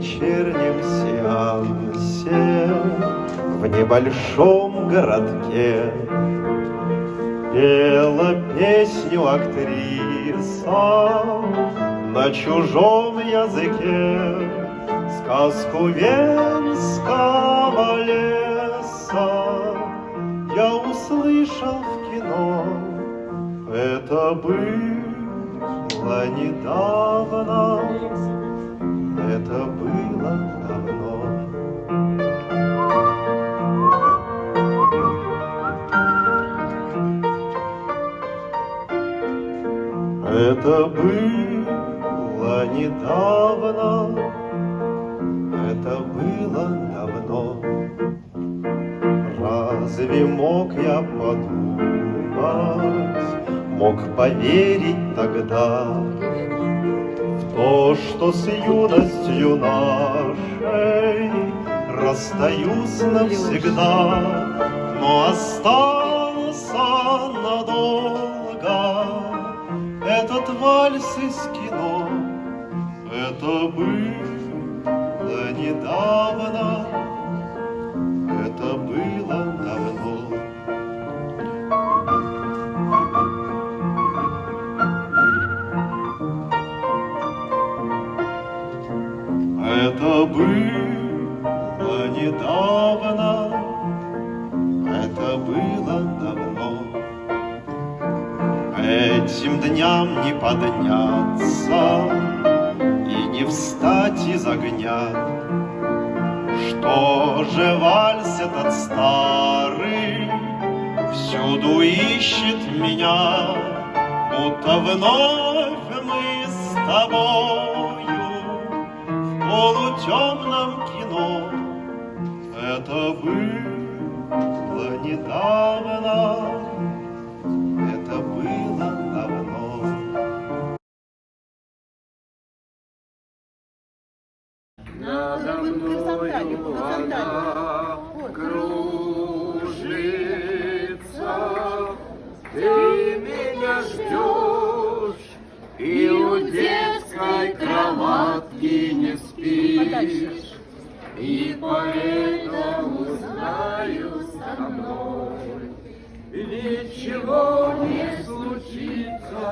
Вечернем сеансе В небольшом городке. Пела песню актриса На чужом языке Сказку Венского леса. Я услышал в кино Это было недавно Это было давно. Это было недавно, это было давно. Разве мог я подумать, мог поверить тогда то, что с юностью нашей расстаюсь навсегда, но остался надолго этот вальс из кино. Это было недавно, Это было недавно, это было давно. Этим дням не подняться и не встать из огня. Что же вальс этот старый всюду ищет меня, будто вновь мы с тобою в полутемном кино. Это было недавно, это было давно. Надо мною она кружится, Ты меня ждешь, детской кроватки не спишь, И поэтому знаю со мной Ничего не случится.